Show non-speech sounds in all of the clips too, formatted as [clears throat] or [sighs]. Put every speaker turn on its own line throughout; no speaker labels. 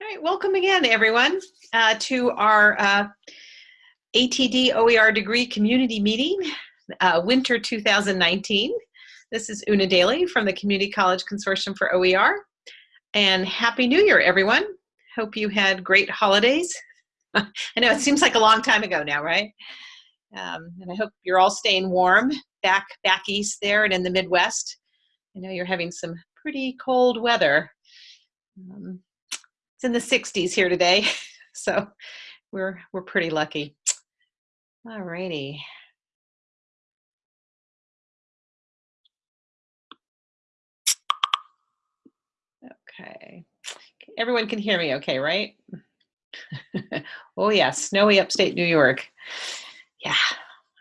All right, welcome again, everyone, uh, to our uh, ATD OER degree community meeting, uh, winter 2019. This is Una Daly from the Community College Consortium for OER. And Happy New Year, everyone. Hope you had great holidays. [laughs] I know it seems like a long time ago now, right? Um, and I hope you're all staying warm back back east there and in the Midwest. I know you're having some pretty cold weather. Um, it's in the 60s here today, [laughs] so we're we're pretty lucky. All righty. Okay, everyone can hear me okay, right? [laughs] oh yeah, snowy upstate New York. Yeah,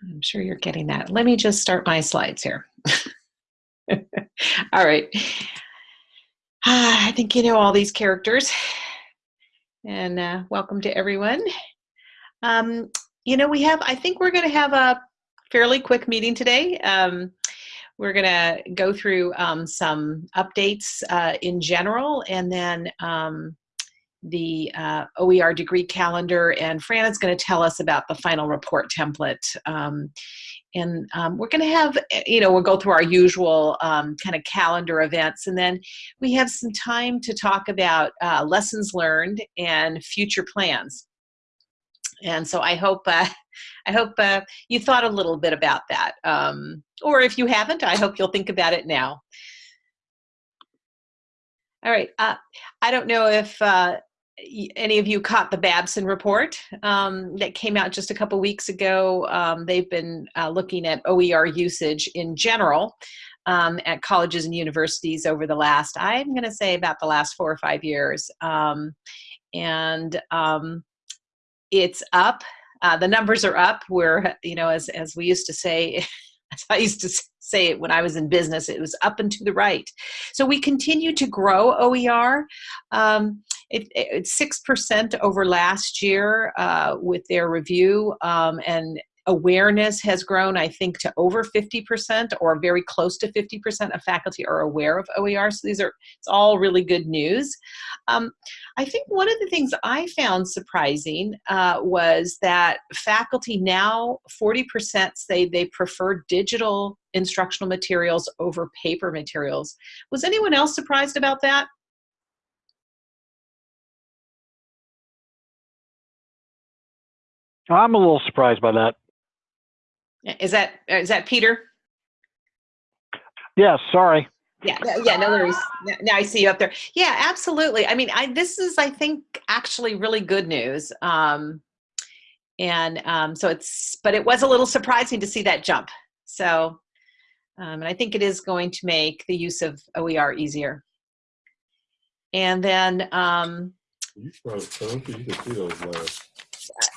I'm sure you're getting that. Let me just start my slides here. [laughs] all right. [sighs] I think you know all these characters and uh, welcome to everyone. Um, you know, we have, I think we're going to have a fairly quick meeting today. Um, we're going to go through um, some updates uh, in general and then um, the uh, OER degree calendar and Fran is going to tell us about the final report template. And um, we're going to have, eh, you know, we'll go through our usual um, kind of calendar events, and then we have some time to talk about uh, lessons learned and future plans. And so I hope, uh, [laughs] I hope uh, you thought a little bit about that, um, or if you haven't, I hope you'll think about it now. All right, uh, I don't know if uh, any of you caught the Babson report um, that came out just a couple weeks ago. Um, they've been uh, looking at OER usage in general um, at colleges and universities over the last, I'm going to say about the last four or five years. Um, and um, it's up. Uh, the numbers are up. We're, you know, as, as we used to say, [laughs] as I used to say it when I was in business, it was up and to the right. So we continue to grow OER. Um, it, it's six percent over last year uh, with their review, um, and awareness has grown, I think, to over 50% or very close to 50% of faculty are aware of OER. So these are, it's all really good news. Um, I think one of the things I found surprising uh, was that faculty now, 40% say they prefer digital instructional materials over paper materials. Was anyone else surprised about that?
I'm a little surprised by that.
Is that is that Peter?
Yeah, sorry.
Yeah, yeah, no worries. Now I see you up there. Yeah, absolutely. I mean, I this is I think actually really good news. Um, and um, so it's, but it was a little surprising to see that jump. So, um, and I think it is going to make the use of OER easier. And then, um, you can see those last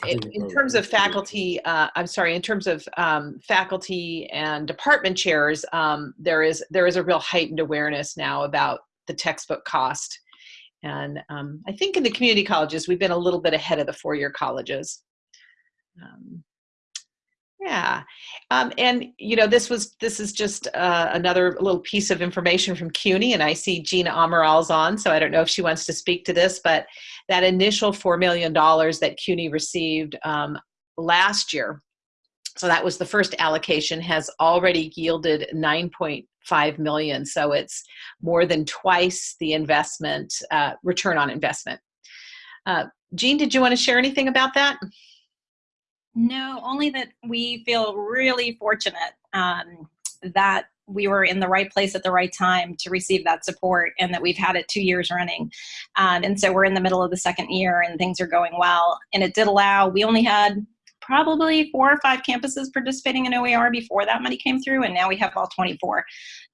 in, in, terms of faculty, uh, I'm sorry, in terms of um, faculty and department chairs, um, there is there is a real heightened awareness now about the textbook cost. And um, I think in the community colleges, we've been a little bit ahead of the four-year colleges. Um, yeah, um, and you know this was this is just uh, another little piece of information from CUNY, and I see Gina Amaral's on, so I don't know if she wants to speak to this, but that initial four million dollars that CUNY received um, last year, so that was the first allocation, has already yielded 9.5 million. So it's more than twice the investment uh, return on investment. Uh, Jean, did you want to share anything about that?
No, only that we feel really fortunate um, that we were in the right place at the right time to receive that support and that we've had it two years running. Um, and so we're in the middle of the second year and things are going well. And it did allow, we only had probably four or five campuses participating in OER before that money came through, and now we have all 24.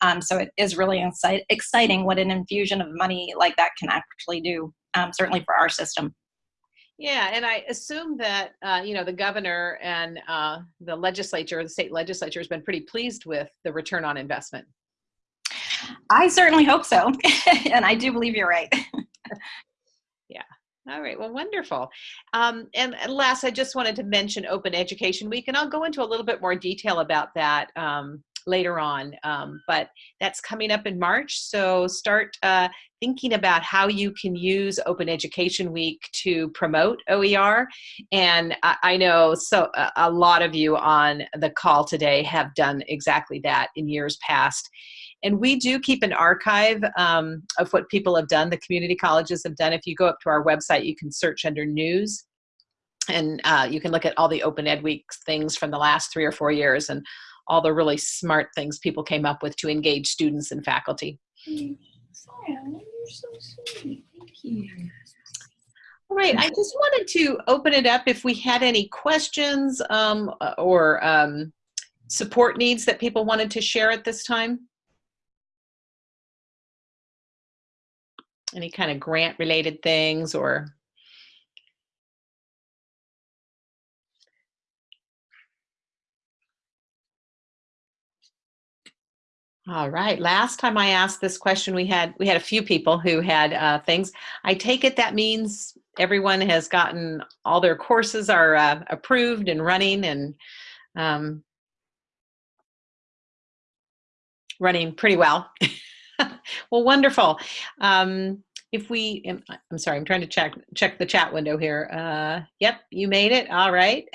Um, so it is really exciting what an infusion of money like that can actually do, um, certainly for our system.
Yeah, and I assume that uh, you know the governor and uh, the legislature, the state legislature, has been pretty pleased with the return on investment.
I certainly hope so, [laughs] and I do believe you're right. [laughs]
yeah. All right. Well, wonderful. Um, and, last, I just wanted to mention Open Education Week, and I'll go into a little bit more detail about that um, later on. Um, but that's coming up in March. So start uh, thinking about how you can use Open Education Week to promote OER. And I, I know so a lot of you on the call today have done exactly that in years past. And we do keep an archive um, of what people have done, the community colleges have done. If you go up to our website, you can search under news and uh, you can look at all the Open Ed Week things from the last three or four years and all the really smart things people came up with to engage students and faculty.
you're so sweet. Thank you.
All right, I just wanted to open it up if we had any questions um, or um, support needs that people wanted to share at this time. Any kind of grant related things or All right. Last time I asked this question, we had we had a few people who had uh, things. I take it that means everyone has gotten all their courses are uh, approved and running and um, running pretty well. [laughs] well, wonderful. Um, if we, I'm sorry, I'm trying to check check the chat window here. Uh, yep, you made it. All right.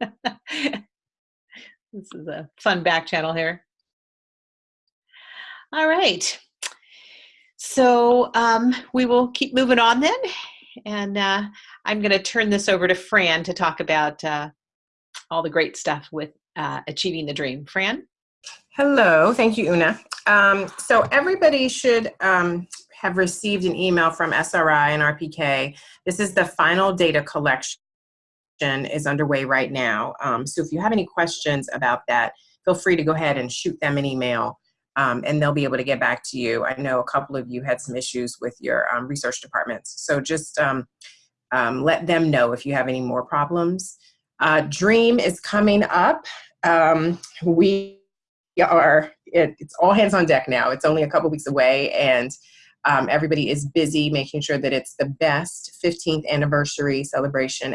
[laughs] this is a fun back channel here. All right. So um, we will keep moving on then. And uh, I'm going to turn this over to Fran to talk about uh, all the great stuff with uh, achieving the dream. Fran?
Hello. Thank you, Una. Um, so everybody should um, have received an email from SRI and RPK. This is the final data collection is underway right now. Um, so if you have any questions about that, feel free to go ahead and shoot them an email um, and they'll be able to get back to you. I know a couple of you had some issues with your um, research departments. So just um, um let them know if you have any more problems. Uh, DREAM is coming up. Um, we are, it, it's all hands on deck now. It's only a couple weeks away and um, everybody is busy making sure that it's the best 15th anniversary celebration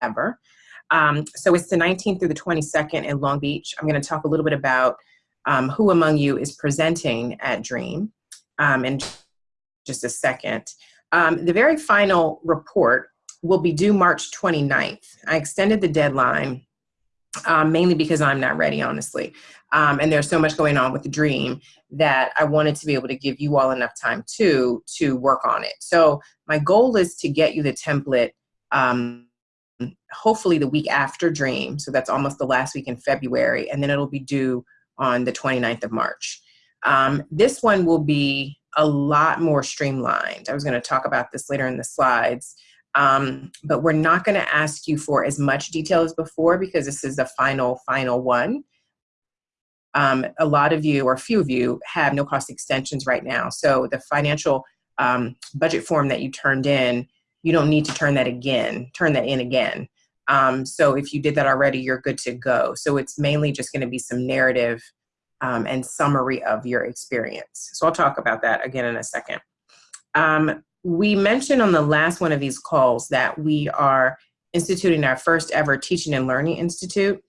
ever. so it's the 19th through the 22nd in Long Beach. I'm gonna talk a little bit about um, who among you is presenting at DREAM um, in just a second. Um, the very final report will be due March 29th. I extended the deadline um, mainly because I'm not ready, honestly. Um, and there's so much going on with the dream that I wanted to be able to give you all enough time too to work on it. So my goal is to get you the template um, hopefully the week after dream. So that's almost the last week in February. And then it'll be due on the 29th of March. Um, this one will be a lot more streamlined. I was going to talk about this later in the slides, um, but we're not going to ask you for as much detail as before because this is the final, final one. Um, a lot of you, or a few of you, have no cost extensions right now. So the financial um, budget form that you turned in, you don't need to turn that again, turn that in again. Um, so if you did that already, you're good to go. So it's mainly just going to be some narrative um, and summary of your experience. So I'll talk about that again in a second. Um, we mentioned on the last one of these calls that we are instituting our first ever Teaching and Learning Institute.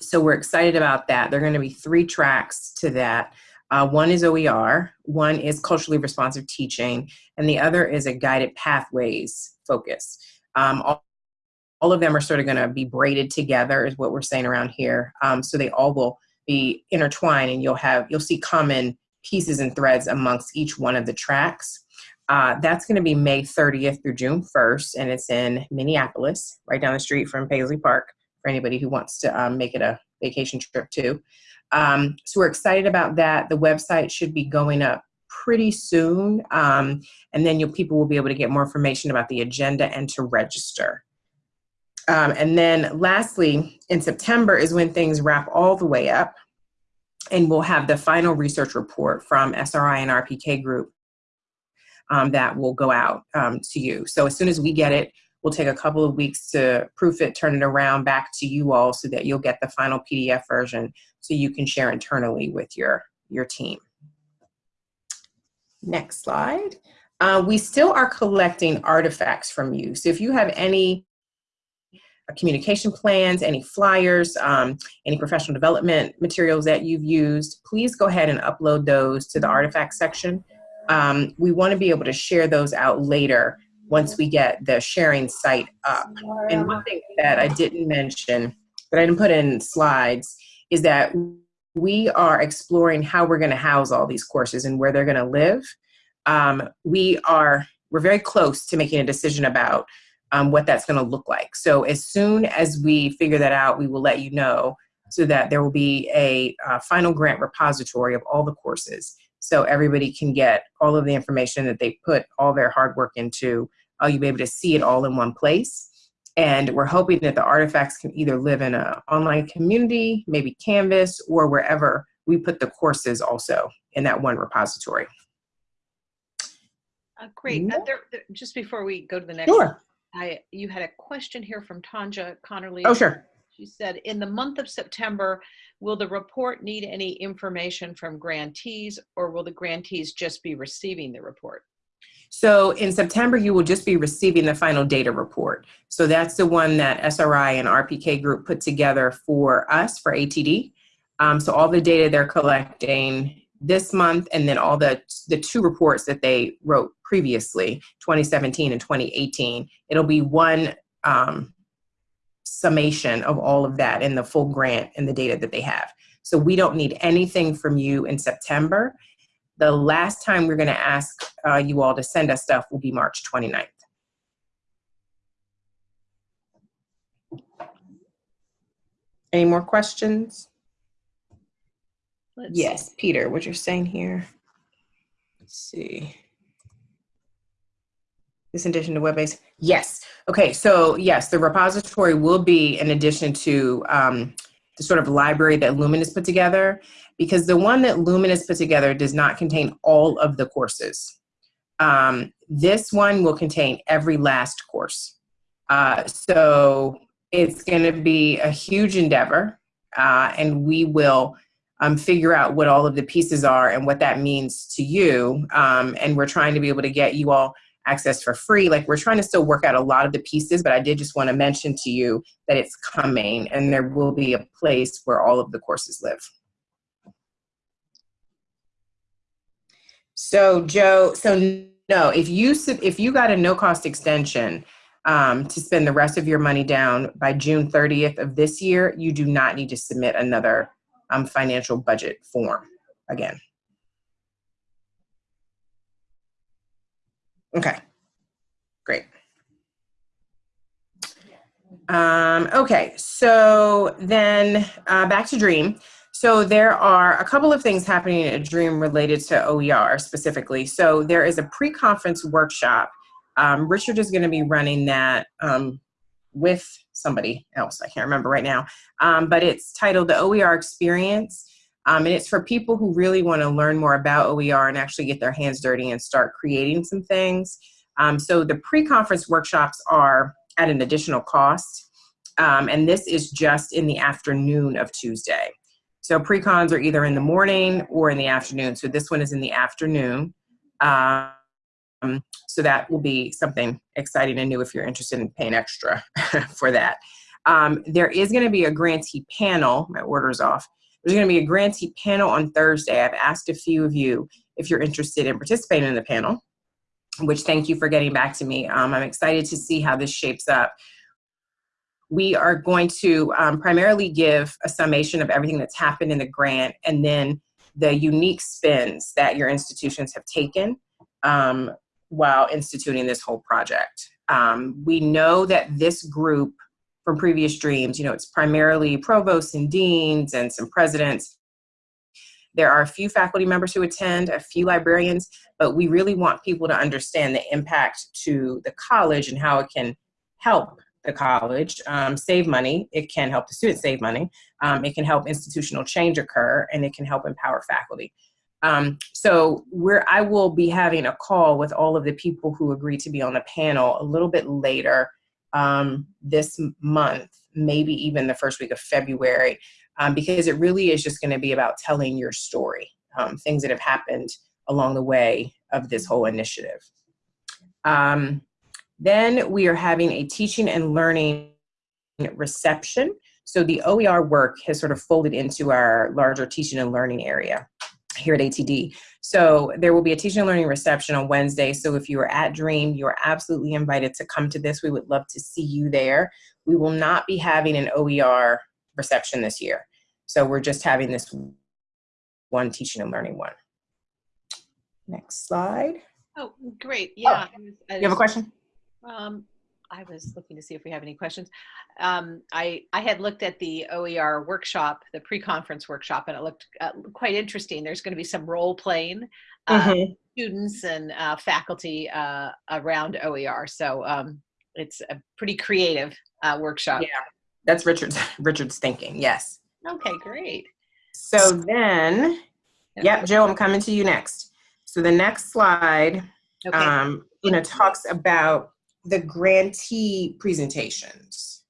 So we're excited about that. There are going to be three tracks to that. Uh, one is OER, one is culturally responsive teaching, and the other is a guided pathways focus. Um, all all of them are sort of going to be braided together is what we're saying around here. Um, so they all will be intertwined and you'll have, you'll see common pieces and threads amongst each one of the tracks. Uh, that's going to be May 30th through June 1st, and it's in Minneapolis, right down the street from Paisley Park, for anybody who wants to um, make it a vacation trip too. Um, so we're excited about that. The website should be going up pretty soon, um, and then people will be able to get more information about the agenda and to register. Um, and then lastly, in September is when things wrap all the way up and we'll have the final research report from SRI and RPK group um, that will go out um, to you. So as soon as we get it, we'll take a couple of weeks to proof it, turn it around back to you all so that you'll get the final PDF version so you can share internally with your, your team. Next slide. Uh, we still are collecting artifacts from you. So if you have any communication plans, any flyers, um, any professional development materials that you've used, please go ahead and upload those to the artifact section. Um, we want to be able to share those out later once we get the sharing site up. And one thing that I didn't mention, that I didn't put in slides, is that we are exploring how we're going to house all these courses and where they're going to live. Um, we are we're very close to making a decision about um, what that's going to look like. So as soon as we figure that out, we will let you know so that there will be a uh, final grant repository of all the courses so everybody can get all of the information that they put all their hard work into. Uh, you'll be able to see it all in one place. And we're hoping that the artifacts can either live in an online community, maybe Canvas, or wherever we put the courses also in that one repository.
Uh, great. Uh, there, there- just before we go to the next,
Sure.
I you had a question here from Tanja Connerly.
Oh, sure.
She said, in the month of September, will the report need any information from grantees or will the grantees just be receiving the report?
So in September, you will just be receiving the final data report. So that's the one that SRI and RPK Group put together for us, for ATD. Um, so all the data they're collecting this month and then all the, the two reports that they wrote previously, 2017 and 2018, it'll be one um, summation of all of that in the full grant and the data that they have. So we don't need anything from you in September. The last time we're going to ask uh, you all to send us stuff will be March 29th. Any more questions?
Let's-
Yes, Peter, what you're saying here. Let's see. This addition to web-based? Yes. Okay, so yes, the repository will be in addition to um, the sort of library that Lumen has put together, because the one that Lumen has put together does not contain all of the courses. Um, this one will contain every last course. Uh, so it's going to be a huge endeavor, uh, and we will um, figure out what all of the pieces are and what that means to you. Um, and we're trying to be able to get you all access for free. Like we're trying to still work out a lot of the pieces, but I did just want to mention to you that it's coming and there will be a place where all of the courses live. So Joe, so no, if you if you got a no cost extension um, to spend the rest of your money down by June 30th of this year, you do not need to submit another um, financial budget form again. Okay, great. Um, okay, so then uh, back to Dream. So there are a couple of things happening at Dream related to OER specifically. So there is a pre-conference workshop. Um, Richard is going to be running that um, with somebody else. I can't remember right now. Um, but it's titled The OER Experience. Um, and it's for people who really want to learn more about OER and actually get their hands dirty and start creating some things. Um, so the pre-conference workshops are at an additional cost. Um, and this is just in the afternoon of Tuesday. So pre-cons are either in the morning or in the afternoon. So this one is in the afternoon. Um, so that will be something exciting and new if you're interested in paying extra [laughs] for that. Um, there is going to be a grantee panel. My order's off. There's going to be a grantee panel on Thursday. I've asked a few of you if you're interested in participating in the panel, which thank you for getting back to me. Um, I'm excited to see how this shapes up. We are going to um, primarily give a summation of everything that's happened in the grant and then the unique spins that your institutions have taken um, while instituting this whole project. Um, we know that this group from previous dreams, you know, it's primarily provosts and deans and some presidents. There are a few faculty members who attend, a few librarians, but we really want people to understand the impact to the college and how it can help the college um, save money. It can help the students save money. Um, it can help institutional change occur, and it can help empower faculty. Um, so we're, I will be having a call with all of the people who agreed to be on the panel a little bit later um, this month, maybe even the first week of February, um, because it really is just going to be about telling your story, um, things that have happened along the way of this whole initiative. Um, then we are having a teaching and learning reception. So the OER work has sort of folded into our larger teaching and learning area here at ATD. So there will be a teaching and learning reception on Wednesday. So if you are at Dream, you are absolutely invited to come to this. We would love to see you there. We will not be having an OER reception this year. So we're just having this one teaching and learning one. Next slide.
Oh, great. Yeah. I was- I
You have a question?
Um, I was looking to see if we have any questions. Um, I, I had looked at the OER workshop, the pre-conference workshop, and it looked uh, quite interesting. There's going to be some role playing uh,
Mhm.
students and uh, faculty uh, around OER. So um, it's a pretty creative uh, workshop.
Yeah. That's Richard's [laughs] Richard's thinking. Yes.
Okay, great.
So then, yep, Joe, I'm coming to you next. So the next slide,
Okay.
um, you know, talks about the grantee presentations.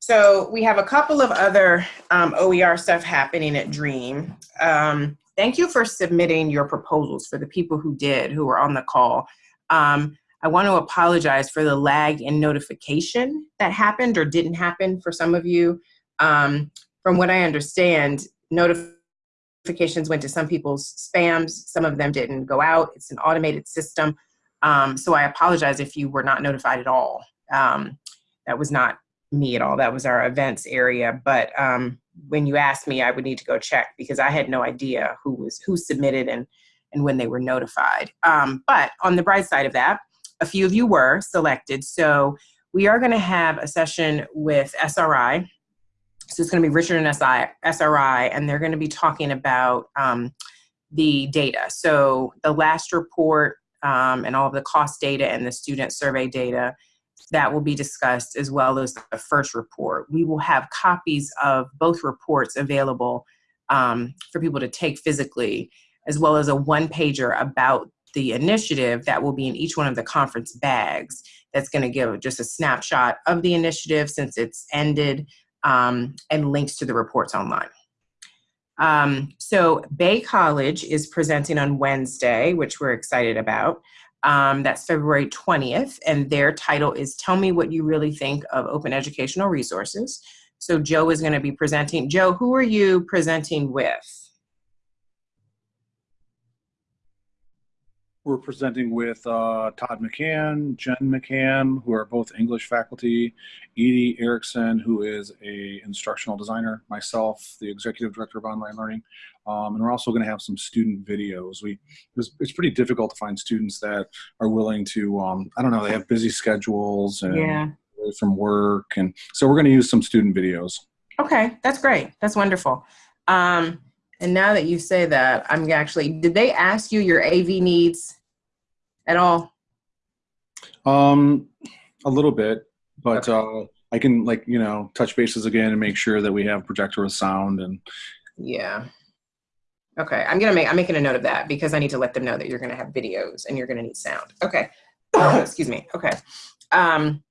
So we have a couple of other um, OER stuff happening at Dream. Um, thank you for submitting your proposals for the people who did, who were on the call. Um, I want to apologize for the lag in notification that happened or didn't happen for some of you. Um, from what I understand, notifications went to some people's spams, some of them didn't go out. It's an automated system. Um, so I apologize if you were not notified at all. Um, that was not me at all. That was our events area. But um, when you asked me, I would need to go check because I had no idea who was who submitted and and when they were notified. Um, but on the bright side of that, a few of you were selected. So we are going to have a session with SRI. So it's going to be Richard and SI, SRI, and they're going to be talking about um, the data. So the last report um, and all of the cost data and the student survey data that will be discussed as well as the first report. We will have copies of both reports available um, for people to take physically, as well as a one pager about the initiative that will be in each one of the conference bags. That's going to give just a snapshot of the initiative since it's ended um, and links to the reports online. Um, so Bay College is presenting on Wednesday, which we're excited about. Um, that's February 20th, and their title is Tell Me What You Really Think of Open Educational Resources. So Joe is going to be presenting. Joe, who are you presenting with?
We're presenting with uh, Todd McCann, Jen McCann, who are both English faculty, Edie Erickson, who is a instructional designer, myself, the executive director of online learning, um, and we're also going to have some student videos. We it was, it's pretty difficult to find students that are willing to. Um, I don't know. They have busy schedules and away from work, and so we're going to use some student videos.
Okay, that's great. That's wonderful. Um, and now that you say that, I'm actually, did they ask you your AV needs at all?
Um, a little bit, but uh, I can like you know touch bases again and make sure that we have projector with sound and
Yeah. Okay, I'm gonna make, I'm making a note of that because I need to let them know that you're gonna have videos and you're gonna need sound. Okay. [coughs] Excuse me. Okay. Um,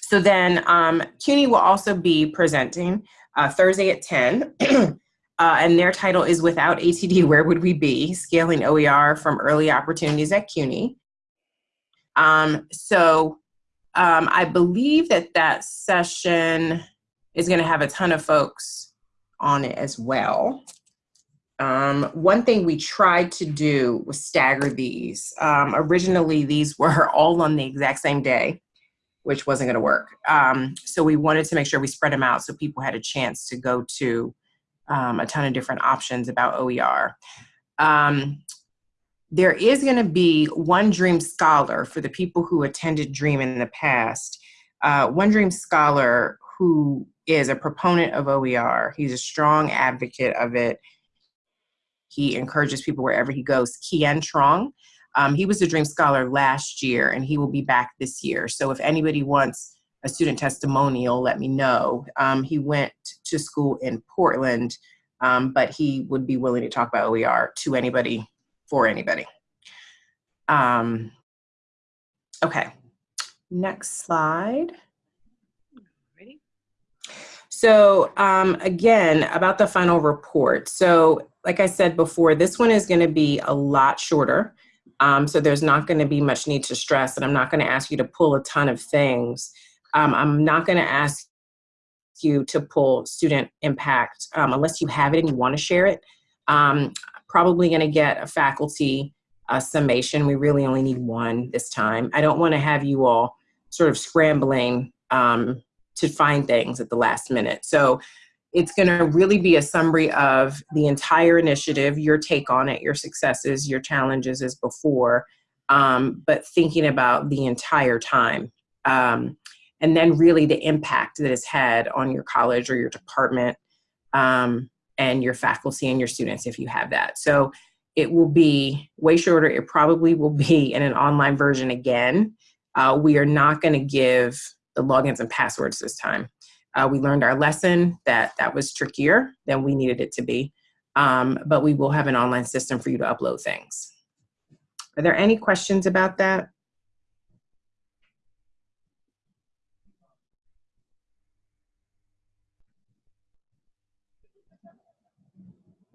so then um, CUNY will also be presenting uh, Thursday at 10. [clears throat] Uh, and their title is Without ATD, Where Would We Be? Scaling OER from Early Opportunities at CUNY. Um, so um, I believe that that session is going to have a ton of folks on it as well. Um, one thing we tried to do was stagger these. Um, originally, these were [laughs] all on the exact same day, which wasn't going to work. Um, so we wanted to make sure we spread them out so people had a chance to go to um, a ton of different options about OER. Um, there is going to be one Dream Scholar for the people who attended Dream in the past. Uh, one Dream Scholar who is a proponent of OER. He's a strong advocate of it. He encourages people wherever he goes. Kien Trong. Um, he was a Dream Scholar last year, and he will be back this year. So if anybody wants a student testimonial, let me know. Um, he went to school in Portland, um, but he would be willing to talk about OER to anybody, for anybody. Um, okay, next slide.
Ready?
So um, again, about the final report. So like I said before, this one is going to be a lot shorter. Um, so there's not going to be much need to stress, and I'm not going to ask you to pull a ton of things. Um, I'm not going to ask you to pull student impact um, unless you have it and you want to share it. Um, probably going to get a faculty uh, summation. We really only need one this time. I don't want to have you all sort of scrambling um, to find things at the last minute. So it's going to really be a summary of the entire initiative, your take on it, your successes, your challenges as before, um, but thinking about the entire time. Um, and then really the impact that it's had on your college or your department um, and your faculty and your students if you have that. So it will be way shorter. It probably will be [laughs] in an online version again. Uh, we are not going to give the logins and passwords this time. Uh, we learned our lesson that that was trickier than we needed it to be, um, but we will have an online system for you to upload things. Are there any questions about that?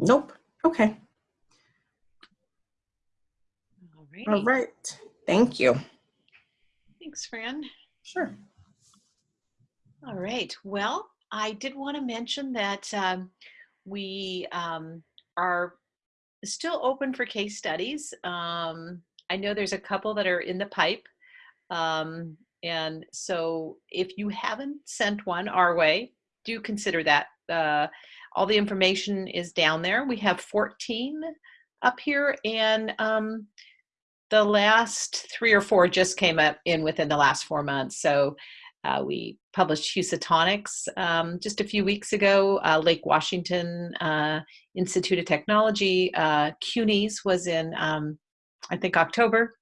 Nope. Okay.
All right.
All right. Thank you.
Thanks, Fran.
Sure.
All right. Well, I did want to mention that um, we um, are still open for case studies. Um, I know there's a couple that are in the pipe. Um, and so if you haven't sent one our way, do consider that. Uh, all the information is down there. We have 14 up here and um, the last three or four just came up in within the last four months. So uh, we published Housatonics um, just a few weeks ago. Uh, Lake Washington uh, Institute of Technology. Uh, CUNY's was in, um, I think, October.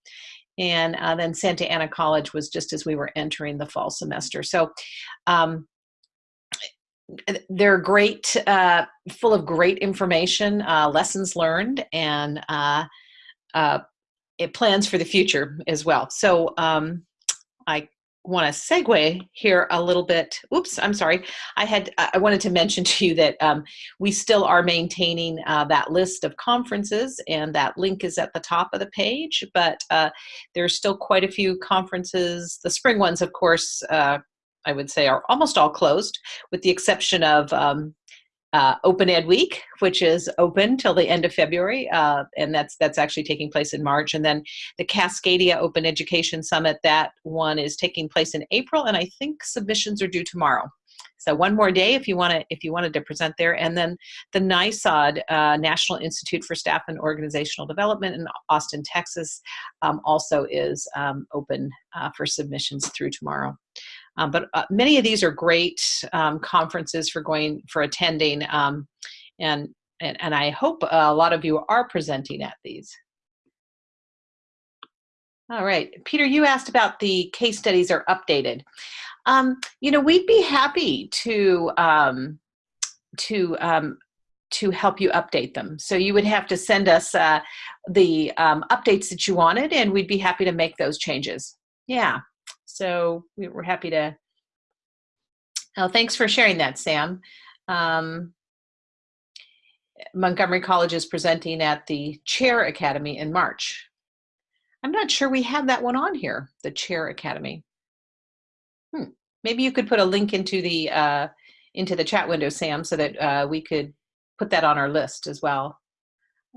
And uh, then Santa Ana College was just as we were entering the fall semester. So um, they're great, uh, full of great information, uh, lessons learned, and uh, uh, it plans for the future as well. So um, I want to segue here a little bit. Oops, I'm sorry. I had I wanted to mention to you that um, we still are maintaining uh, that list of conferences, and that link is at the top of the page. But uh, there's still quite a few conferences. The spring ones, of course, uh, I would say are almost all closed, with the exception of um, uh, Open Ed Week, which is open till the end of February, uh, and that's that's actually taking place in March. And then the Cascadia Open Education Summit, that one is taking place in April, and I think submissions are due tomorrow. So one more day if you want to if you wanted to present there, and then the NISOD uh, National Institute for Staff and Organizational Development in Austin, Texas, um, also is um, open uh, for submissions through tomorrow. Um, but uh, many of these are great um, conferences for going for attending, um, and, and and I hope a lot of you are presenting at these. All right, Peter, you asked about the case studies are updated. Um, you know, we'd be happy to um, to um, to help you update them. So you would have to send us uh, the updates that you wanted, and we'd be happy to make those changes. Yeah. So we are happy to. Oh, thanks for sharing that, Sam. Um, Montgomery College is presenting at the Chair Academy in March. I'm not sure we have that one on here, the Chair Academy. Hmm. Maybe you could put a link into the uh, into the chat window, Sam, so that uh, we could put that on our list as well.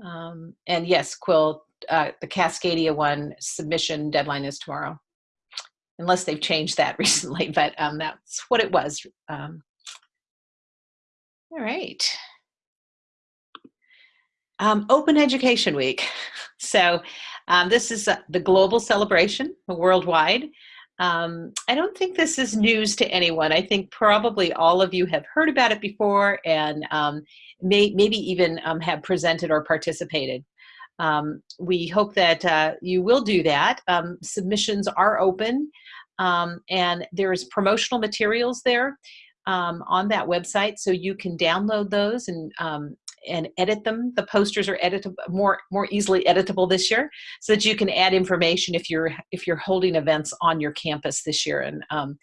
Um, and yes, Quill, uh, the Cascadia one submission deadline is tomorrow unless they've changed that [laughs] recently, but um, that's what it was. Um, all right. Um, Open Education Week. [laughs] So um, this is uh, the global celebration worldwide. Um, I don't think this is news to anyone. I think probably all of you have heard about it before and um, may, maybe even have presented or participated. Um, we hope that uh, you will do that. Um, submissions are open um, and there's promotional materials there um, on that website so you can download those and um, and edit them. The posters are editable more more easily editable this year so that you can add information if you're if you're holding events on your campus this year and um,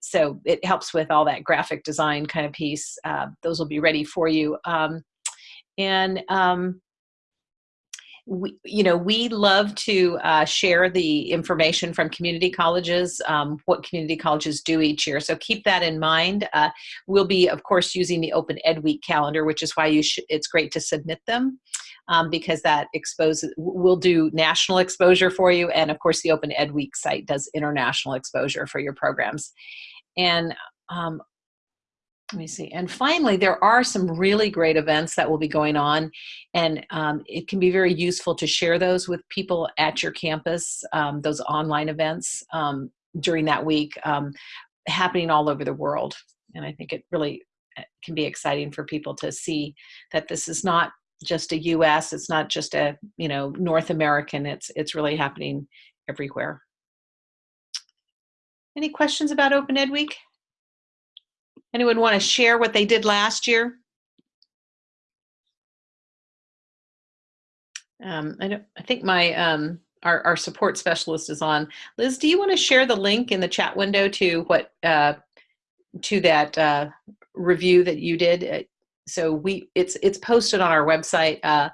so it helps with all that graphic design kind of piece. Uh, those will be ready for you. Um, and um, we, you know, we love to uh, share the information from community colleges, um, what community colleges do each year. So keep that in mind. Uh, we'll be, of course, using the Open Ed Week calendar, which is why you it's great to submit them um, because that exposes, we'll do national exposure for you. And of course, the Open Ed Week site does international exposure for your programs. And um, let me see. And finally, there are some really great events that will be going on, and um, it can be very useful to share those with people at your campus, um, those online events um, during that week um, happening all over the world. And I think it really uh, can be exciting for people to see that this is not just a US, it's not just a, you know, North American, it's, it's really happening everywhere. Any questions about Open Ed Week? Anyone want to share what they did last year? Um, I, I think my um, our, our support specialist is on. Liz, do you want to share the link in the chat window to what uh, to that uh, review that you did? Uh, so we it's it's posted on our website. Uh,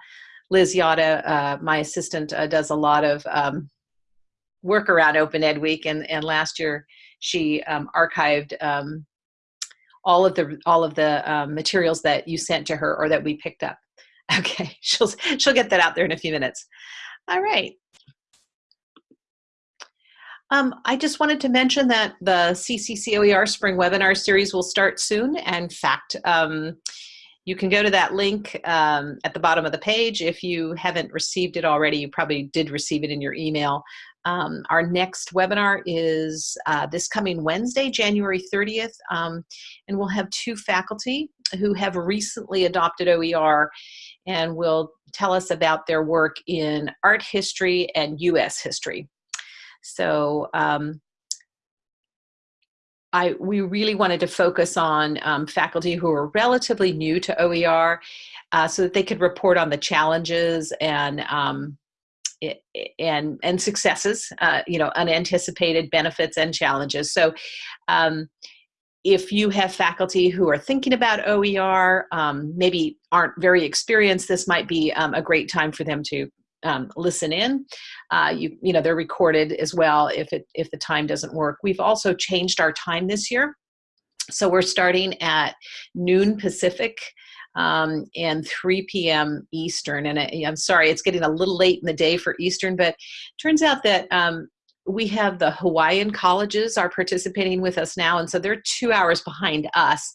Liz Yata, uh, my assistant, uh, does a lot of um, work around Open Ed Week, and and last year she um, archived um, all of the all of the um, materials that you sent to her or that we picked up. [laughs] Okay, she'll she'll get that out there in a few minutes. All right. Um, I just wanted to mention that the CCCOER Spring Webinar Series will start soon. In fact, um, you can go to that link um, at the bottom of the page. If you haven't received it already, you probably did receive it in your email. Um, our next webinar is uh, this coming Wednesday, January 30th, um, and we'll have two faculty who have recently adopted OER and will tell us about their work in art history and U.S. history. So um, I, we really wanted to focus on um, faculty who are relatively new to OER uh, so that they could report on the challenges and um, and and successes, uh, you know, unanticipated benefits and challenges. So, um, if you have faculty who are thinking about OER, um, maybe aren't very experienced, this might be um, a great time for them to um, listen in. Uh, you you know they're recorded as well if it if the time doesn't work. We've also changed our time this year, so we're starting at noon Pacific um, and 3 p.m. Eastern. And I, am sorry, it's getting a little late in the day for Eastern, but turns out that um, we have the Hawaiian colleges are participating with us now, and so they're two hours behind us.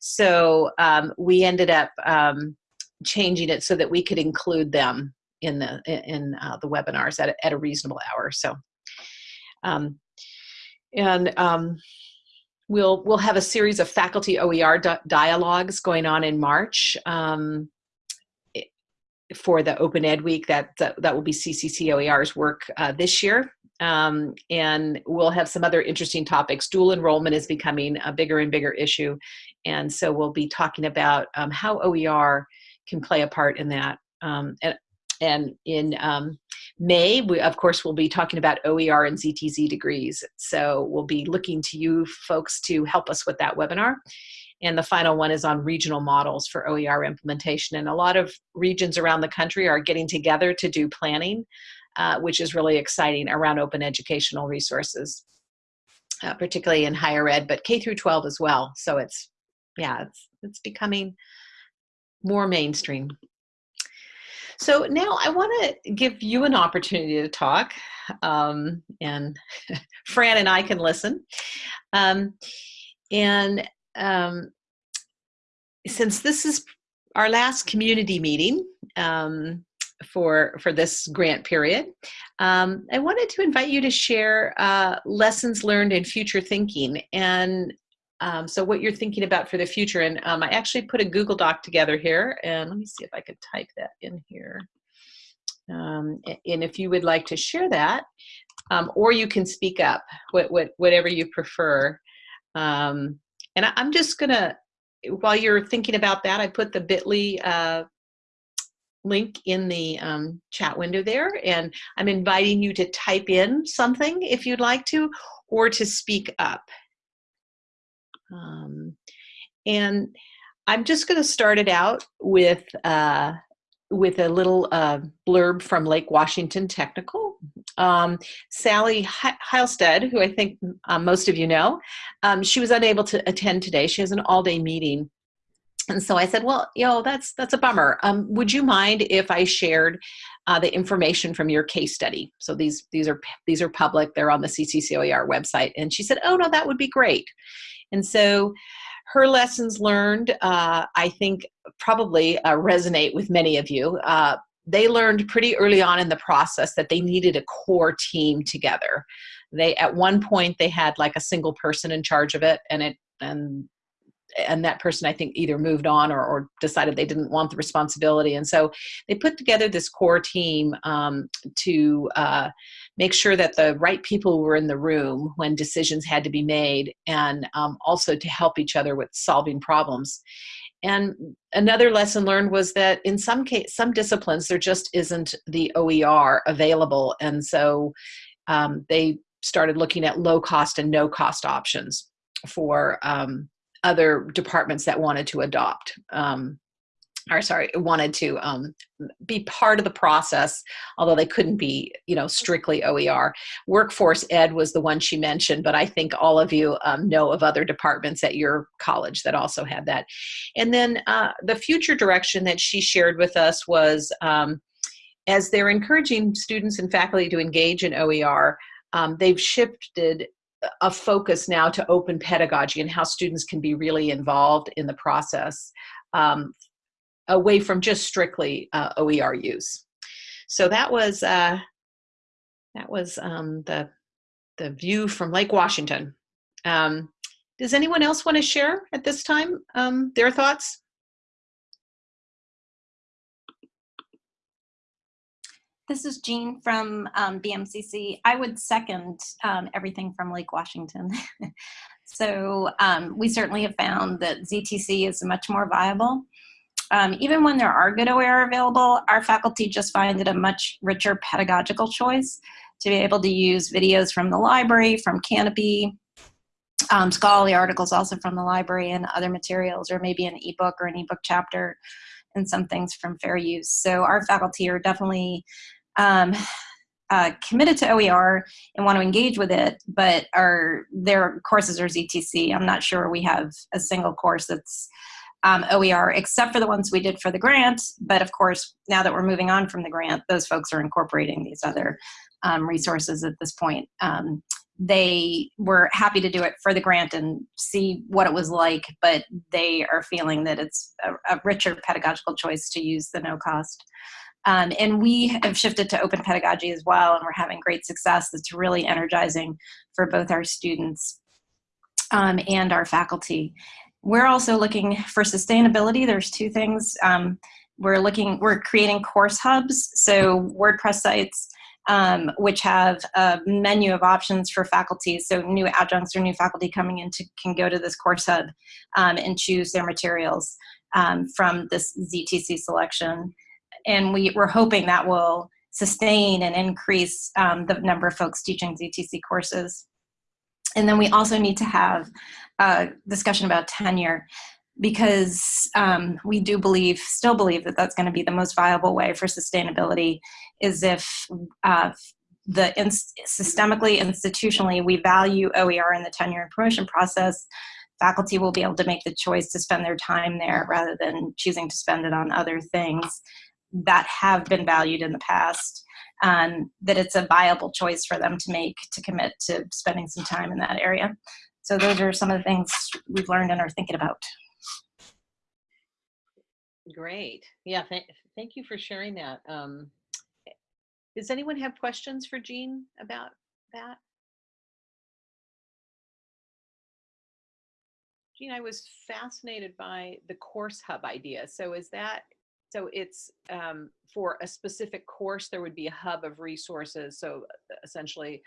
So um, we ended up um, changing it so that we could include them in the in uh, the webinars at a, at a reasonable hour. So, um, and um, We'll, we'll have a series of faculty OER dialogues going on in March um, for the Open Ed Week. That, that, that will be CCC OER's work uh, this year. Um, and we'll have some other interesting topics. Dual enrollment is becoming a bigger and bigger issue. And so we'll be talking about um, how OER can play a part in that. Um, and, and in um, May, we of course we'll be talking about OER and ZTC degrees. So we'll be looking to you folks to help us with that webinar. And the final one is on regional models for OER implementation. And a lot of regions around the country are getting together to do planning, uh, which is really exciting around open educational resources, uh, particularly in higher ed, but K through 12 as well. So it's, yeah, it's, it's becoming more mainstream. So now I want to give you an opportunity to talk, um, and [laughs] Fran and I can listen. Um, and um, since this is our last community meeting um, for for this grant period, um, I wanted to invite you to share uh, lessons learned in future thinking and um, so what you're thinking about for the future. And um, I actually put a Google Doc together here, and let me see if I could type that in here. Um, and if you would like to share that, um, or you can speak up, what, what, whatever you prefer. Um, and I, am just gonna, while you're thinking about that, I put the bit.ly uh, link in the um, chat window there, and I'm inviting you to type in something if you'd like to, or to speak up. Um, and I'm just going to start it out with uh, with a little uh, blurb from Lake Washington Technical. Um, Sally Heilstedt, who I think uh, most of you know, um, she was unable to attend today. She has an all-day meeting. And so I said, well, know, that's, that's a bummer. Um, would you mind if I shared uh, the information from your case study? So these, these, are, these are public. They're on the CCCOER website. And she said, oh, no, that would be great. And so her lessons learned, uh, I think, probably uh, resonate with many of you. Uh, they learned pretty early on in the process that they needed a core team together. They at one point they had like a single person in charge of it, and it and and that person I think either moved on or, or decided they didn't want the responsibility, and so they put together this core team um, to uh, make sure that the right people were in the room when decisions had to be made and um, also to help each other with solving problems. And another lesson learned was that in some case, some disciplines, there just isn't the OER available. And so um, they started looking at low cost and no cost options for um, other departments that wanted to adopt. Um, or sorry, wanted to um, be part of the process, although they couldn't be, you know, strictly OER. Workforce Ed was the one she mentioned, but I think all of you um, know of other departments at your college that also had that. And then uh, the future direction that she shared with us was um, as they're encouraging students and faculty to engage in OER, um, they've shifted a focus now to open pedagogy and how students can be really involved in the process um, away from just strictly uh, OER use. So that was uh, that was um, the the view from Lake Washington. Um, does anyone else want to share at this time um, their thoughts?
This is Jean from um, BMCC. I would second um, everything from Lake Washington. [laughs] so um, we certainly have found that ZTC is much more viable um, even when there are good OER available, our faculty just find it a much richer pedagogical choice to be able to use videos from the library, from Kanopy, um, scholarly articles also from the library and other materials, or maybe an ebook or an ebook chapter and some things from fair use. So our faculty are definitely um, uh, committed to OER and want to engage with it, but our their courses are ZTC. I'm not sure we have a single course that's um, OER, except for the ones we did for the grant. But of course, now that we're moving on from the grant, those folks are incorporating these other um, resources at this point. Um, they were happy to do it for the grant and see what it was like, but they are feeling that it's a, a richer pedagogical choice to use the no cost. Um, and we have shifted to open pedagogy as well, and we're having great success. That's really energizing for both our students um, and our faculty. We're also looking for sustainability. There's two things. Um, we're looking, we're creating course hubs, so WordPress sites, um, which have a menu of options for faculty. So new adjuncts or new faculty coming in to, can go to this course hub um, and choose their materials um, from this ZTC selection. And we, we're hoping that will sustain and increase um, the number of folks teaching ZTC courses. And then we also need to have a discussion about tenure because um, we do believe, still believe that that's going to be the most viable way for sustainability is if uh, the in systemically, institutionally, we value OER in the tenure and promotion process, faculty will be able to make the choice to spend their time there rather than choosing to spend it on other things that have been valued in the past um, that it's a viable choice for them to make to commit to spending some time in that area. So those are some of the things we've learned and are thinking about.
Great. Yeah, th thank you for sharing that. Um, does anyone have questions for Jean about that? Jean, I was fascinated by the course hub idea. So is that so it's um, for a specific course, there would be a hub of resources. So uh, essentially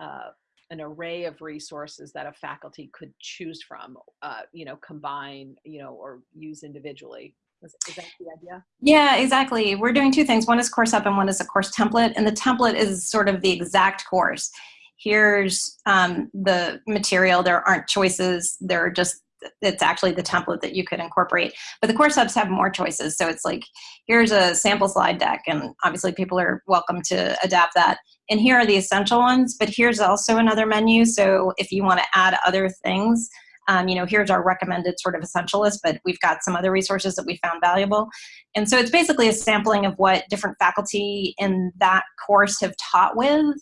uh, an array of resources that a faculty could choose from, uh, you know, combine, you know, or use individually. Is, is, that the idea?
Yeah, exactly. We're doing two things. One is course hub and one is a course template. And the template is sort of the exact course. Here's um, the material. There aren't choices. There are just it's actually the template that you could incorporate. But the course hubs have more choices. So it's like, here's a sample slide deck, and obviously people are welcome to adapt that. And here are the essential ones, but here's also another menu. So if you want to add other things, um, you know, here's our recommended sort of essential list, but we've got some other resources that we found valuable. And so it's basically a sampling of what different faculty in that course have taught with.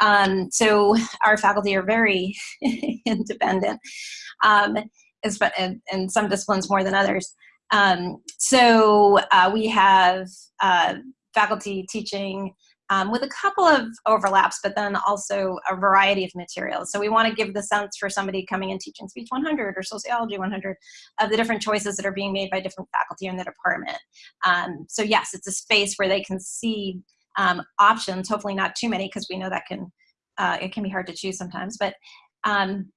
Um, so our faculty are very [laughs] independent, um, and, some disciplines more than others. Um, so uh, we have uh, faculty teaching um, with a couple of overlaps, but then also a variety of materials. So we want to give the sense for somebody coming and teaching Speech 100 or Sociology 100 of the different choices that are being made by different faculty in the department. Um, so yes, it's a space where they can see um, options, hopefully not too many because we know that can, uh, it can be hard to choose sometimes, but um,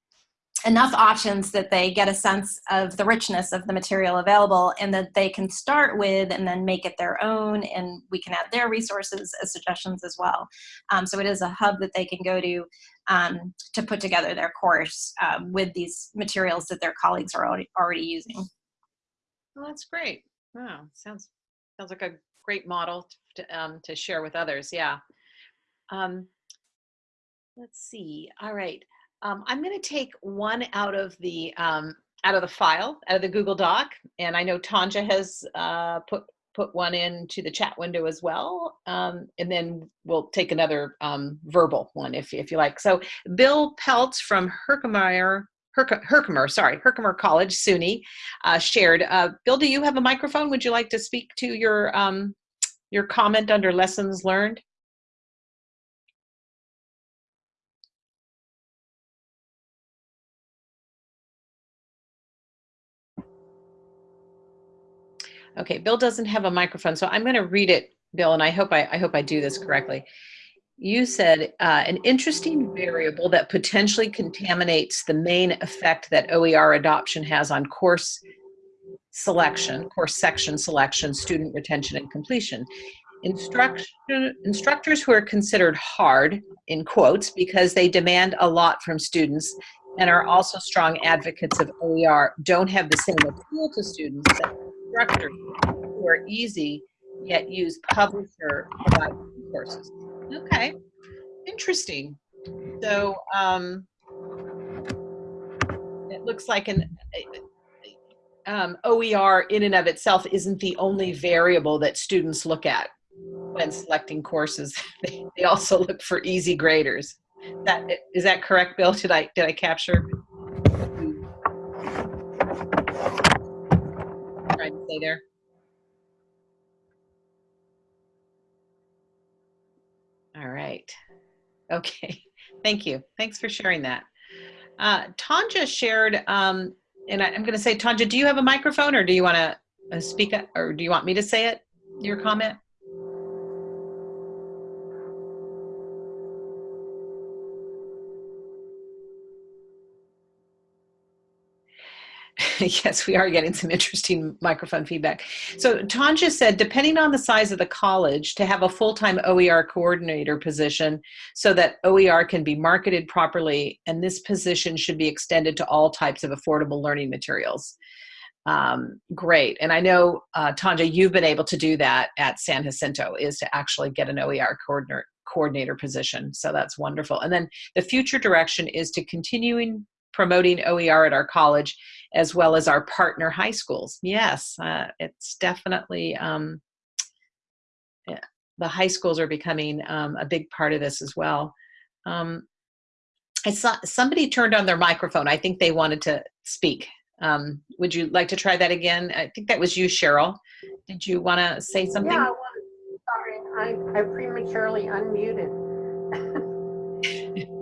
enough options that they get a sense of the richness of the material available and that they can start with and then make it their own and we can add their resources as suggestions as well. Um, so it is a hub that they can go to um, to put together their course um, with these materials that their colleagues are already, already using.
Well, that's great. Wow, sounds sounds like a great model to, um, to share with others. Yeah. Um, let's see. All right. Um, I'm going to take one out of the um, out of the file, out of the Google Doc, and I know Tanja has uh, put put one into the chat window as well, um, and then we'll take another um, verbal one if if you like. So Bill Peltz from Herkimer. Herkimer, sorry, Herkimer College, SUNY, uh, shared. Uh, Bill, do you have a microphone? Would you like to speak to your um, your comment under lessons learned? Okay, Bill doesn't have a microphone, so I'm going to read it, Bill, and I hope I, I hope I do this correctly. You said uh, an interesting variable that potentially contaminates the main effect that OER adoption has on course selection, course section selection, student retention, and completion. Instructors who are considered hard, in quotes, because they demand a lot from students and are also strong advocates of OER don't have the same appeal to students instructors who are easy yet use publisher courses. Okay, interesting. So um, it looks like an um, OER in and of itself isn't the only variable that students look at when selecting courses. [laughs] They, also look for easy graders. That is that correct, Bill? Did I did I capture? Say there? All right. Okay. [laughs] Thank you. Thanks for sharing that. Uh, Tanja shared, um, and I, am going to say, Tanja, do you have a microphone or do you want to uh, speak or do you want me to say it, your comment? [laughs] yes, we are getting some interesting microphone feedback. So Tanja said, depending on the size of the college, to have a full-time OER coordinator position so that OER can be marketed properly, and this position should be extended to all types of affordable learning materials. Um, great, and I know, uh, Tanja, you've been able to do that at San Jacinto, is to actually get an OER coordinator coordinator position. So that's wonderful. And then the future direction is to continuing promoting OER at our college as well as our partner high schools. Yes, uh, it's definitely, um, yeah, the high schools are becoming um, a big part of this as well. Um, I saw somebody turned on their microphone. I think they wanted to speak. Um, would you like to try that again? I think that was you, Cheryl. Did you want to say something?
Yeah, sorry, I, I prematurely unmuted. [laughs]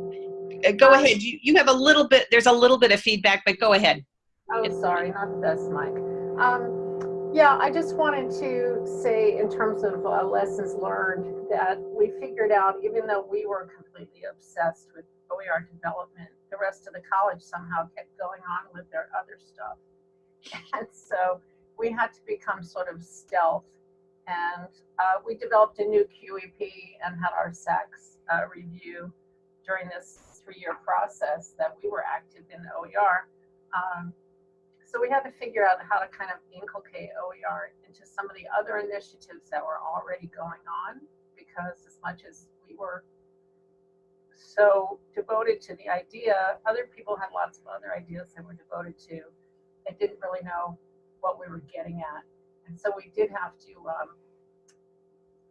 Uh, go ahead. You, you have a little bit, there's a little bit of feedback, but go ahead.
Oh, sorry, not this mic. Um, yeah, I just wanted to say in terms of uh, lessons learned that we figured out, even though we were completely obsessed with OER development, the rest of the college somehow kept going on with their other stuff. And so we had to become sort of stealth. And uh, we developed a new QEP and had our SACS uh, review during this three-year process that we were active in OER. Um, so we had to figure out how to kind of inculcate OER into some of the other initiatives that were already going on because as much as we were so devoted to the idea, other people had lots of other ideas that were devoted to and didn't really know what we were getting at. And so we did have to um,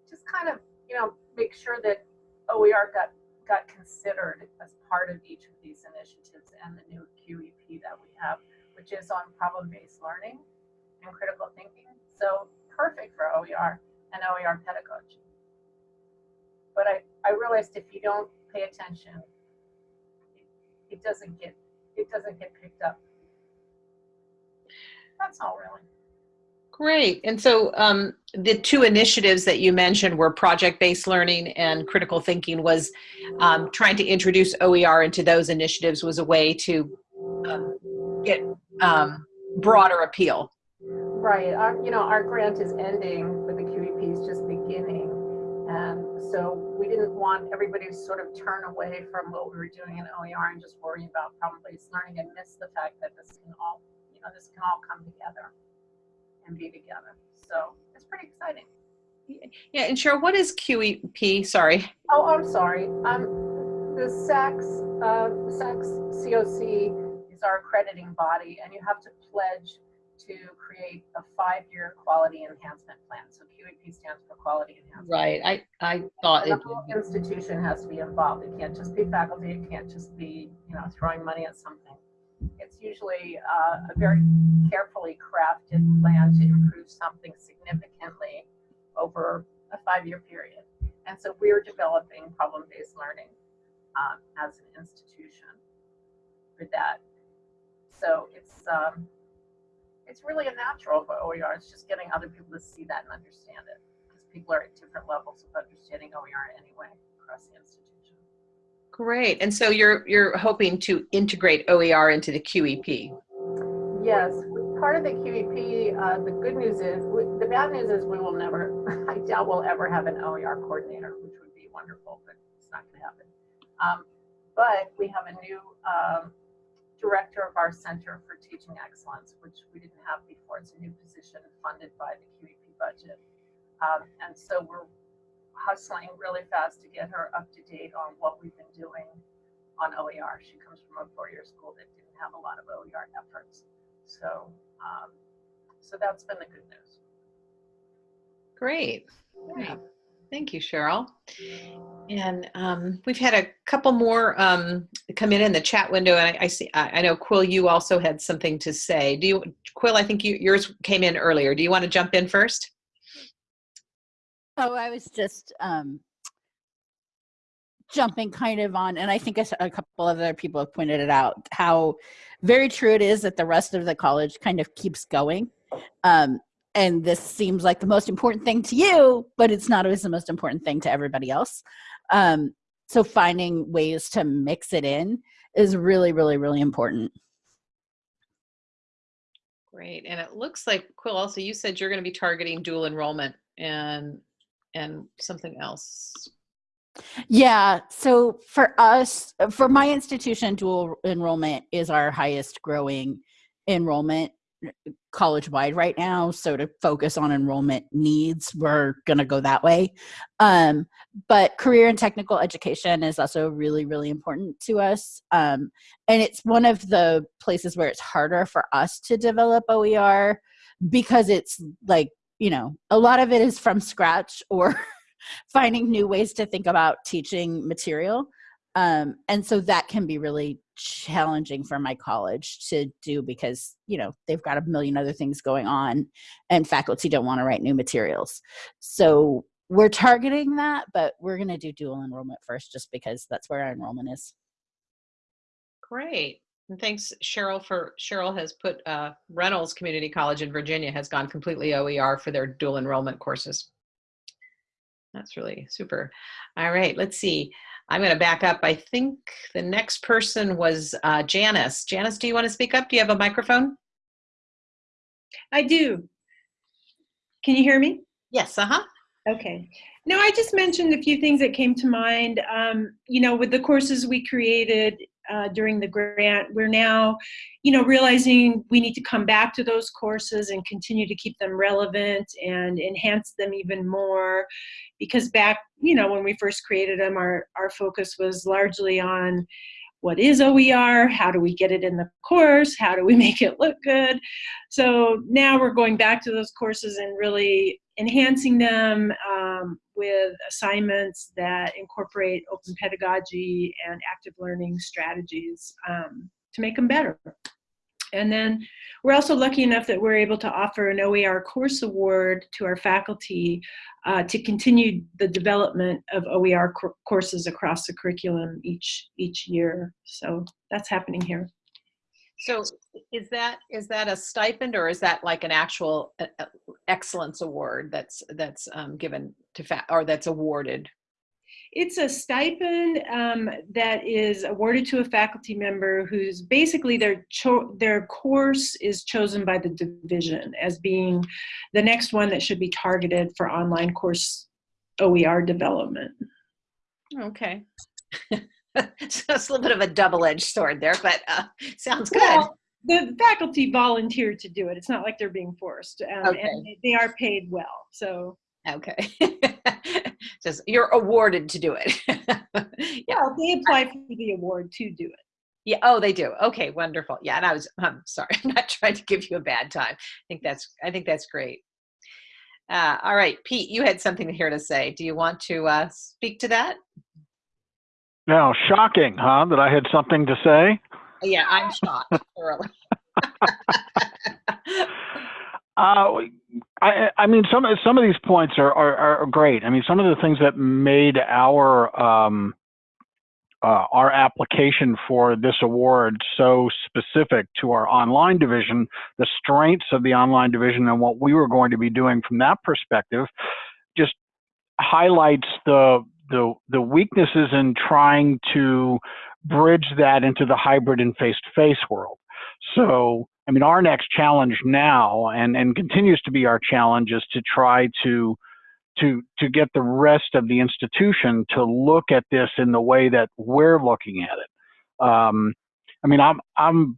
just kind of, you know, make sure that OER got got considered as part of each of these initiatives and the new QEP that we have, which is on problem-based learning and critical thinking. So perfect for OER and OER pedagogy. But I, I realized if you don't pay attention, it, it doesn't get it doesn't get picked up. That's all really.
Great. And so um, the two initiatives that you mentioned were project-based learning and critical thinking was um, trying to introduce OER into those initiatives was a way to um, get um, broader appeal.
Right. Our, you know, our grant is ending, but the QEP is just beginning. And so we didn't want everybody to sort of turn away from what we were doing in OER and just worry about problem-based learning and miss the fact that this can all, you know, this can all come together and be together. So it's pretty exciting.
Yeah, and Cheryl, what is QEP? Sorry.
Oh, I'm sorry. Um, the SACS, uh, SACS COC is our accrediting body, and you have to pledge to create a five-year quality enhancement plan. So QEP stands for quality enhancement.
Right. I, I thought
the whole institution has to be involved. It can't just be faculty. It can't just be, you know, throwing money at something. It's usually uh, a very carefully crafted plan to improve something significantly over a five-year period. And so we're developing problem-based learning um, as an institution for that. So it's um, it's really a natural for OER. It's just getting other people to see that and understand it because people are at different levels of understanding OER anyway across the institution.
Great. And so you're you're hoping to integrate OER into the QEP.
Yes, part of the QEP, uh, the good news is, we- the bad news is we will never, [laughs] I doubt we'll ever have an OER coordinator, which would be wonderful, but it's not going to happen. Um, but we have a new um, director of our Center for Teaching Excellence, which we didn't have before. It's a new position funded by the QEP budget. Um, and so we're hustling really fast to get her up to date on what we've been doing on OER. She comes from a four-year school that didn't have a lot of OER efforts. So, um, so that's been the good news.
Great. Great. Thank you, Cheryl. And um, we've had a couple more um, come in in the chat window, and I, I see. I, I know Quill, you also had something to say. Do you, Quill? I think you, yours came in earlier. Do you want to jump in first?
Oh, I was just um, jumping kind of on, and I think a couple of other people have pointed it out, how very true it is that the rest of the college kind of keeps going. Um, and this seems like the most important thing to you, but it's not always the most important thing to everybody else. Um, so finding ways to mix it in is really, really, really important.
Great. And it looks like Quill. Also, you said you're going to be targeting dual enrollment and and something else.
Yeah. So for us, for my institution, dual enrollment is our highest growing enrollment college wide right now. So to focus on enrollment needs, we're going to go that way. Um, but career and technical education is also really, really important to us. Um, and it's one of the places where it's harder for us to develop OER because it's like, you know, a lot of it is from scratch [laughs] or finding new ways to think about teaching material. Um, and so that can be really challenging for my college to do because, you know, they've got a million other things going on and faculty don't want to write new materials. So we're targeting that, but we're going to do dual enrollment first just because that's where our enrollment is.
Great. And thanks, Cheryl, for Cheryl has put uh, Reynolds Community College in Virginia has gone completely OER for their dual enrollment courses. That's really super. All right, let's see. I'm going to back up. I think the next person was uh, Janice. Janice, do you want to speak up? Do you have a microphone?
I do. Can you hear me?
Yes, uh-huh.
Okay. No, I just mentioned a few things that came to mind. Um, you know, with the courses we created uh, during the grant. We're now, you know, realizing we need to come back to those courses and continue to keep them relevant and enhance them even more. Because back, you know, when we first created them, our, our focus was largely on what is OER, how do we get it in the course, how do we [laughs] make it look good. So now we're going back to those courses and really enhancing them um, with assignments that incorporate open pedagogy and active learning strategies um, to make them better. And then we're also lucky enough that we're able to offer an OER course award to our faculty uh, to continue the development of OER courses across the curriculum each each year. So that's happening here.
So is that is that a stipend or is that like an actual excellence award that's that's um, given to fa or that's awarded?
It's a stipend um, that is awarded to a faculty member who's basically their their course is chosen by the division as being the next one that should be targeted for online course OER development.
Okay. [laughs] so it's a little bit of a double-edged sword there, but uh, sounds good.
Well, the faculty volunteer to do it. It's not like they're being forced, um,
okay.
and they are paid well. So
okay, [laughs] just you're awarded to do it. [laughs]
yeah, well, they apply for the award to do it.
Yeah. Oh, they do. Okay. Wonderful. Yeah. And I was. I'm sorry. [laughs] I'm not trying to give you a bad time. I think that's. I think that's great. Uh, all right, Pete. You had something here to say. Do you want to uh, speak to that?
Now, shocking, huh? That I had something to say.
Yeah, I'm shocked thoroughly. [laughs]
uh, I, I mean, some some of these points are, are, are great. I mean, some of the things that made our um, uh, our application for this award so specific to our online division, the strengths of the online division, and what we were going to be doing from that perspective, just highlights the the the weaknesses in trying to bridge that into the hybrid and face-to-face world. So, I mean, our next challenge now, and and continues to be our challenge, is to try to to to get the rest of the institution to look at this in the way that we're looking at it. Um, I mean, I'm I'm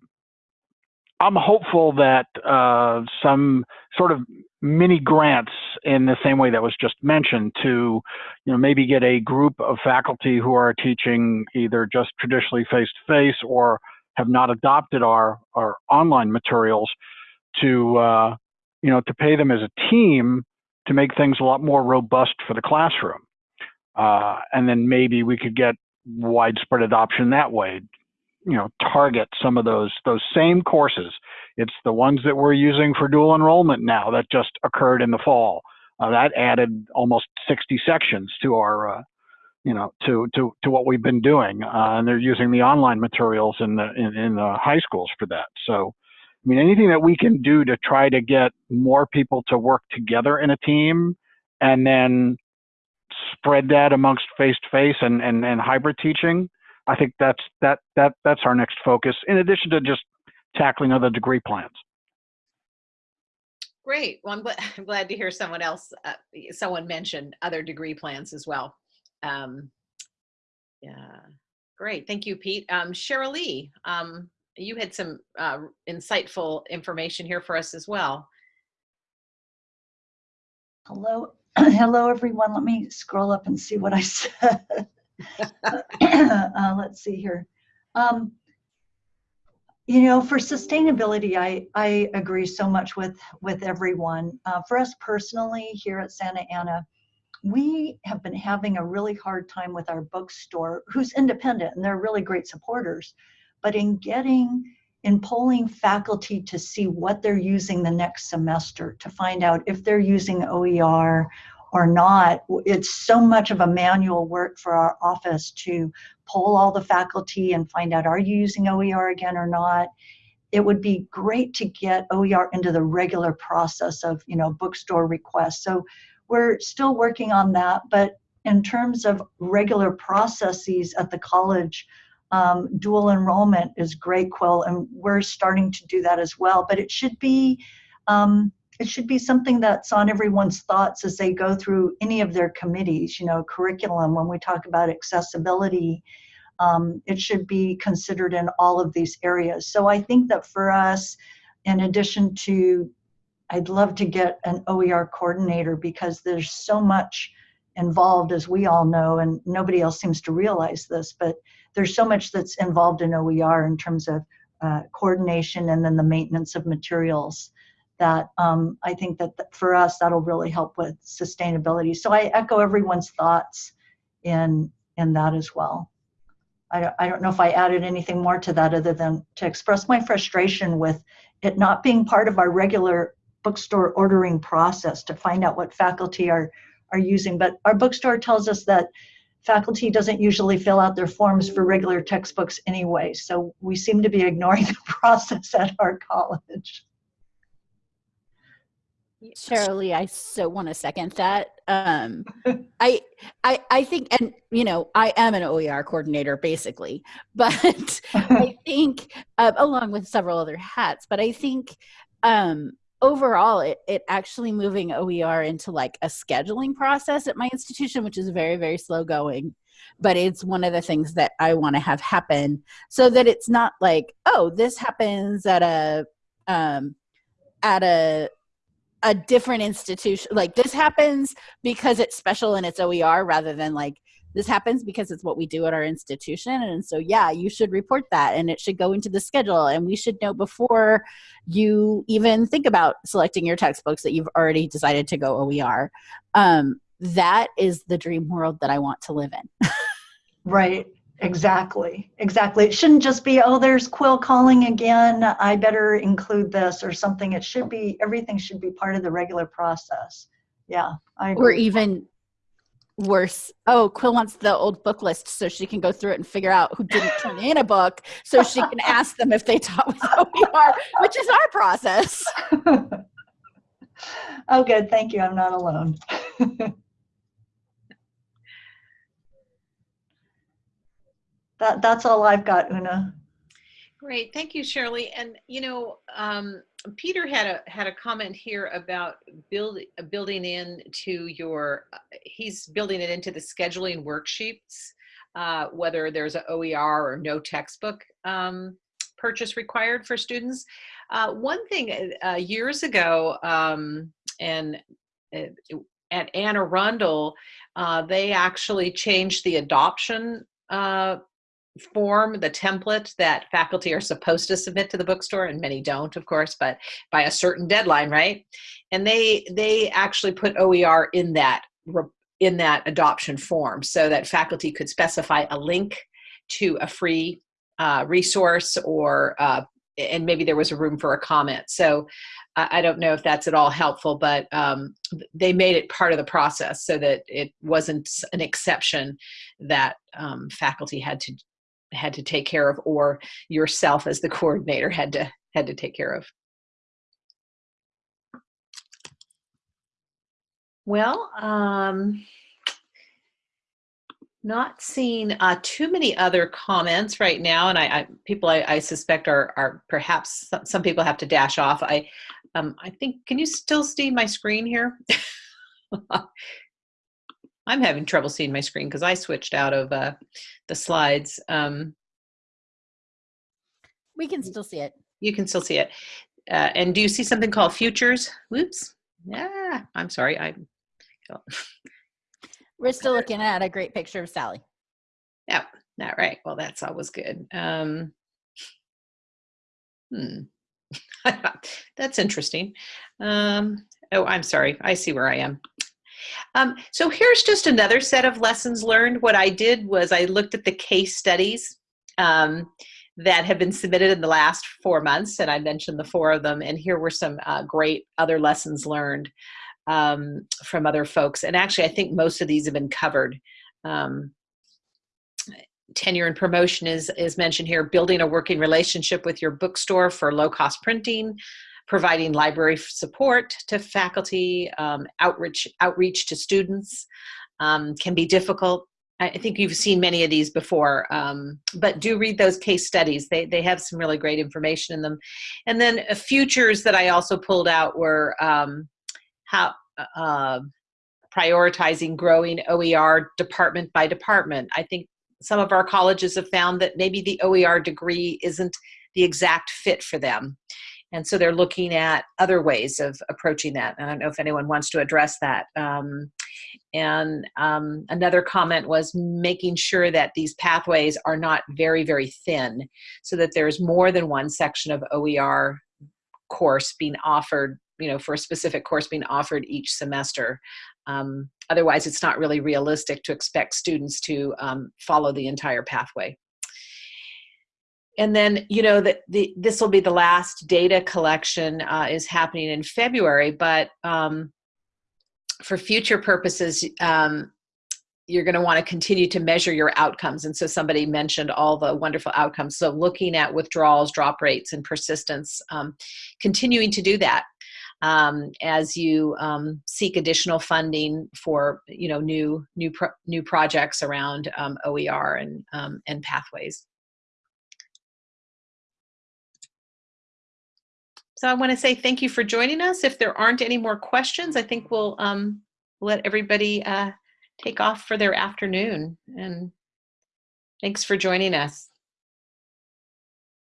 I'm hopeful that uh, some sort of mini grants in the same way that was just mentioned to, you know, maybe get a group of faculty who are teaching either just traditionally face to face or have not adopted our, our online materials to, uh, you know, to pay them as a team to make things a lot more robust for the classroom. Uh, and then maybe we could get widespread adoption that way you know target some of those those same courses. It's the ones that we're using for dual enrollment now that just occurred in the fall. Uh, that added almost 60 sections to our uh, you know to to to what we've been doing, uh, and they're using the online materials in the in, in the high schools for that. So. I mean, anything that we can do to try to get more people to work together in a team and then spread that amongst face-to-face and, and, and hybrid teaching I think that's that that that's our next focus. In addition to just tackling other degree plans.
Great. Well, I'm glad, [laughs] I'm glad to hear someone else, uh, someone mentioned other degree plans as well. Um, yeah, great. Thank you, Pete. Um, Cheryl Lee, um, you had some uh, insightful information here for us as well.
Hello, [clears throat] hello everyone. Let me scroll up and see what I [laughs] said. [coughs] uh, let's see here. Um, you know, for sustainability, I, I agree so much with, with everyone. Uh, for us personally here at Santa Ana, we have been having a really hard time with our bookstore, who's independent and they're really great supporters. But in getting, in polling faculty to see what they're using the next semester, to find out if they're using OER or not. It's so much of a manual work for our office to poll all the faculty and find out are you using OER again or not. It would be great to get OER into the regular process of you know bookstore requests. So we're still working on that, but in terms of regular processes at the college, um, dual enrollment is great, Quill, and we're starting to do that as well. But it should be um, it should be something that's on everyone's thoughts as they go through any of their committees, you know, curriculum, when we talk about accessibility, um, it should be considered in all of these areas. So I think that for us, in addition to, I'd love to get an OER coordinator because there's so much involved, as we all know, and nobody else seems to realize this, but there's so much that's involved in OER in terms of uh, coordination and then the maintenance of materials that um, I think that th- for us that'll really help with sustainability. So I echo everyone's thoughts in in that as well. I don't, I don't know if I added anything more to that other than to express my frustration with it not being part of our regular bookstore ordering process to find out what faculty are are using. But our bookstore tells us that faculty doesn't usually fill out their forms for regular textbooks anyway. So we seem to be [laughs] ignoring the process at our college.
Cheryl Lee, I so want to second that. Um, [laughs] I, I, I think, and you know, I am an OER coordinator basically, [laughs] but I [laughs] think, uh, along with several other hats, but I think um, overall, it, it actually moving OER into like a scheduling process at my institution, which is very, very slow going. But it's one of the things that I want to have happen so that it's not like, oh, this happens at a, um, at a a different institution like this happens because it's special and it's oer rather than like this happens because it's what we do at our institution. And so yeah you should report that and it should go into the schedule. And we should know before you even think about selecting your textbooks that you've already decided to go oer um, that is the dream world that i want to live in. [laughs]
Right Exactly, exactly. It shouldn't just be, oh, there's Quill calling again. I better include this or something. It should be, everything should be part of the regular process. Yeah. I
or even worse oh quill wants the old book list so she can go through it and figure out who didn't turn in a book so she can [laughs] ask them if they taught with oer which is our process [laughs]
oh, good. Thank you. I'm not alone. [laughs] that, that's all I've got, Una.
Great, thank you, Shirley. And you know, um, Peter had a had a comment here about build, building in to your. Uh, he's building it into the scheduling worksheets, uh, whether there's an OER or no textbook um, purchase required for students. Uh, one thing uh, years ago, um, and uh, at Anne Arundel, uh, they actually changed the adoption uh, form, the template that faculty are supposed to submit to the bookstore, and many don't, of course, but by a certain deadline, right? And they they actually put OER in that in that adoption form so that faculty could specify a link to a free uh, resource or uh, and maybe there was a room for a comment. So I don't know if that's at all helpful, but um, they made it part of the process so that it wasn't an exception that um, faculty had to had to take care of or yourself as the [laughs] coordinator had to had to take care of well um not seeing uh, too many other comments right now, and I, I people I, I, suspect are are perhaps some, some, people have to dash off. I um, I think can you still see my screen here? [laughs] I'm having trouble seeing my screen because I switched out of uh, the slides. Um,
we can still see it.
You can still see it. Uh, and do you see something called futures? Whoops. Yeah, I'm sorry. I. [laughs]
We're still looking at a great picture of Sally.
Yeah, not right. Well, that's always good. Um, hmm. [laughs] that's interesting. Um, oh, I'm sorry. I see where I am. Um, so here's just another set of lessons learned. What I did was I looked at the case studies um, that have been submitted in the last four months, and I mentioned the four of them. And here were some uh, great other lessons learned um, from other folks. And actually, I think most of these have been covered. Um, tenure and promotion is, is mentioned here, building a working relationship with your bookstore for low cost printing, providing library support to faculty, um, outreach, outreach to students um, can be difficult. I think you've seen many of these before, um, but do read those case studies. They, they have some really great information in them. And then uh, futures that I also pulled out were um, how uh, prioritizing growing OER department by department. I think some of our colleges have found that maybe the OER degree isn't the exact fit for them. And so they're looking at other ways of approaching that. I don't know if anyone wants to address that. Um, and um, another comment was making sure that these pathways are not very, very thin so that there's more than one section of OER course being offered, you know, for a specific course being offered each semester. Um, otherwise, it's not really realistic to expect students to um, follow the entire pathway and then you know that the this will be the last data collection uh, is happening in February, but um, for future purposes, um, you're going to want to continue to measure your outcomes. And so somebody mentioned all the wonderful outcomes. So looking at withdrawals, drop rates, and persistence, um, continuing to do that um, as you um, seek additional funding for you know new new pro new projects around um, OER and um, and pathways. So I want to say thank you for joining us. If there aren't any more questions, I think we'll um, let everybody uh, take off for their afternoon. And thanks for joining us.